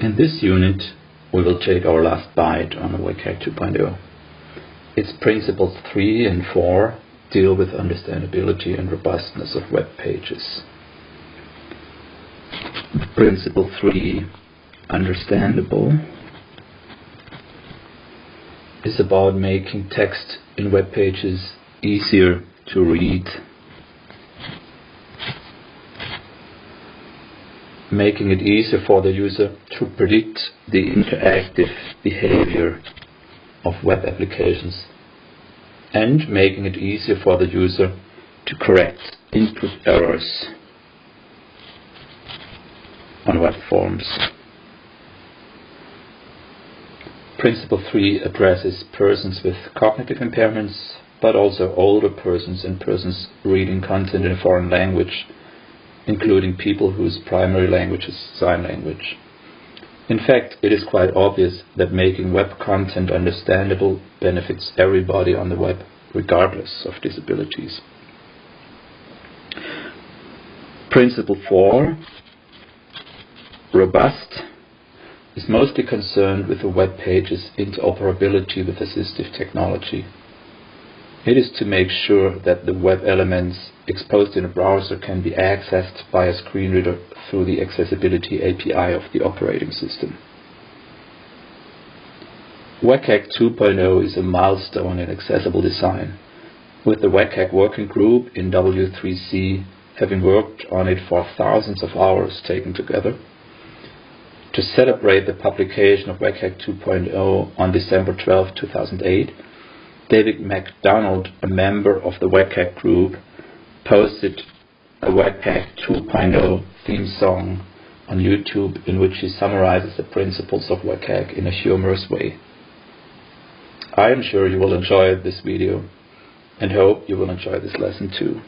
In this unit, we will take our last bite on WCAG 2.0. Its principles 3 and 4 deal with understandability and robustness of web pages. Principle 3, understandable, is about making text in web pages easier to read making it easier for the user to predict the interactive behavior of web applications and making it easier for the user to correct input errors on web forms. Principle 3 addresses persons with cognitive impairments, but also older persons and persons reading content in a foreign language including people whose primary language is sign language. In fact, it is quite obvious that making web content understandable benefits everybody on the web, regardless of disabilities. Principle 4 Robust is mostly concerned with the web page's interoperability with assistive technology. It is to make sure that the web elements exposed in a browser can be accessed by a screen reader through the Accessibility API of the operating system. WCAG 2.0 is a milestone in accessible design, with the WCAG working group in W3C having worked on it for thousands of hours taken together. To celebrate the publication of WCAG 2.0 on December 12, 2008, David MacDonald, a member of the WCAG group, posted a WCAG 2.0 theme song on YouTube in which he summarizes the principles of WCAG in a humorous way. I am sure you will enjoy this video and hope you will enjoy this lesson too.